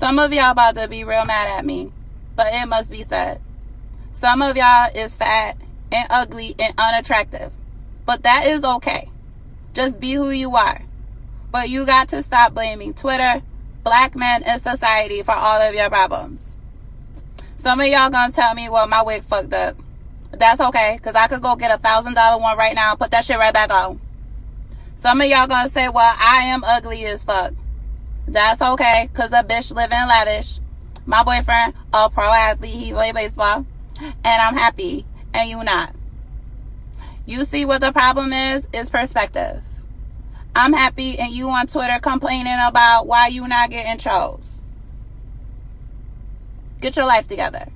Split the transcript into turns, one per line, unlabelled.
Some of y'all about to be real mad at me, but it must be said. Some of y'all is fat and ugly and unattractive, but that is okay. Just be who you are. But you got to stop blaming Twitter, black men, and society for all of your problems. Some of y'all gonna tell me, well, my wig fucked up. That's okay, because I could go get a thousand dollar one right now and put that shit right back on. Some of y'all gonna say, well, I am ugly as fuck. That's okay, because a bitch living lavish. My boyfriend, a pro athlete, he play baseball. And I'm happy, and you not. You see what the problem is? Is perspective. I'm happy, and you on Twitter complaining about why you not getting chose. Get your life together.